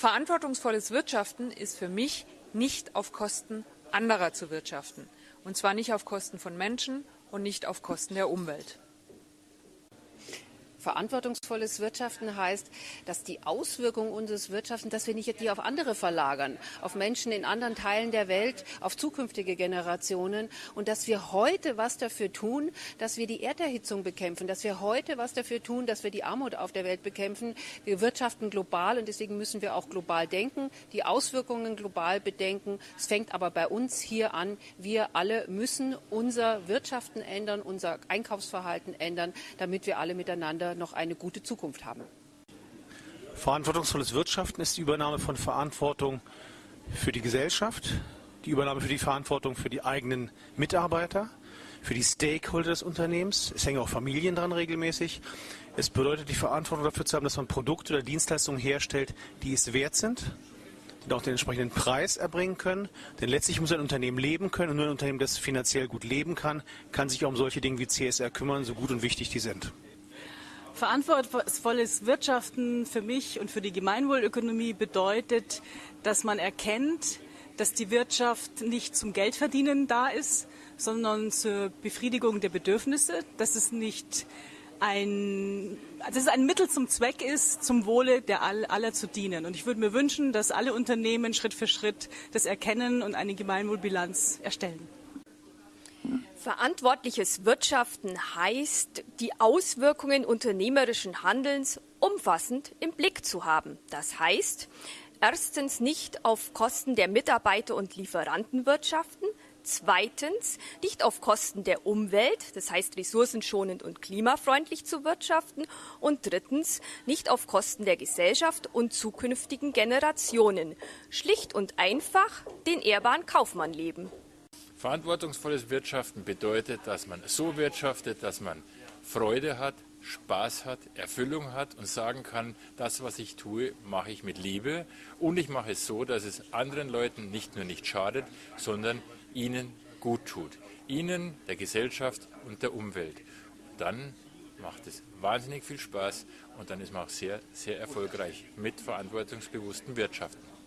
Verantwortungsvolles Wirtschaften ist für mich nicht auf Kosten anderer zu wirtschaften. Und zwar nicht auf Kosten von Menschen und nicht auf Kosten der Umwelt. Verantwortungsvolles Wirtschaften heißt, dass die Auswirkungen unseres Wirtschaftens, dass wir nicht die auf andere verlagern, auf Menschen in anderen Teilen der Welt, auf zukünftige Generationen und dass wir heute was dafür tun, dass wir die Erderhitzung bekämpfen, dass wir heute was dafür tun, dass wir die Armut auf der Welt bekämpfen. Wir wirtschaften global und deswegen müssen wir auch global denken, die Auswirkungen global bedenken. Es fängt aber bei uns hier an. Wir alle müssen unser Wirtschaften ändern, unser Einkaufsverhalten ändern, damit wir alle miteinander noch eine gute Zukunft haben. Verantwortungsvolles Wirtschaften ist die Übernahme von Verantwortung für die Gesellschaft, die Übernahme für die Verantwortung für die eigenen Mitarbeiter, für die Stakeholder des Unternehmens. Es hängen auch Familien dran regelmäßig. Es bedeutet die Verantwortung dafür zu haben, dass man Produkte oder Dienstleistungen herstellt, die es wert sind, die auch den entsprechenden Preis erbringen können. Denn letztlich muss ein Unternehmen leben können und nur ein Unternehmen, das finanziell gut leben kann, kann sich auch um solche Dinge wie CSR kümmern, so gut und wichtig die sind. Verantwortungsvolles Wirtschaften für mich und für die Gemeinwohlökonomie bedeutet, dass man erkennt, dass die Wirtschaft nicht zum Geldverdienen da ist, sondern zur Befriedigung der Bedürfnisse, dass es nicht ein, dass es ein Mittel zum Zweck ist, zum Wohle der All, aller zu dienen. Und ich würde mir wünschen, dass alle Unternehmen Schritt für Schritt das erkennen und eine Gemeinwohlbilanz erstellen. Verantwortliches Wirtschaften heißt, die Auswirkungen unternehmerischen Handelns umfassend im Blick zu haben. Das heißt, erstens nicht auf Kosten der Mitarbeiter und Lieferanten wirtschaften, zweitens nicht auf Kosten der Umwelt, das heißt ressourcenschonend und klimafreundlich zu wirtschaften und drittens nicht auf Kosten der Gesellschaft und zukünftigen Generationen. Schlicht und einfach den ehrbaren Kaufmann leben. Verantwortungsvolles Wirtschaften bedeutet, dass man so wirtschaftet, dass man Freude hat, Spaß hat, Erfüllung hat und sagen kann, das, was ich tue, mache ich mit Liebe und ich mache es so, dass es anderen Leuten nicht nur nicht schadet, sondern ihnen gut tut. Ihnen, der Gesellschaft und der Umwelt. Dann macht es wahnsinnig viel Spaß und dann ist man auch sehr, sehr erfolgreich mit verantwortungsbewussten Wirtschaften.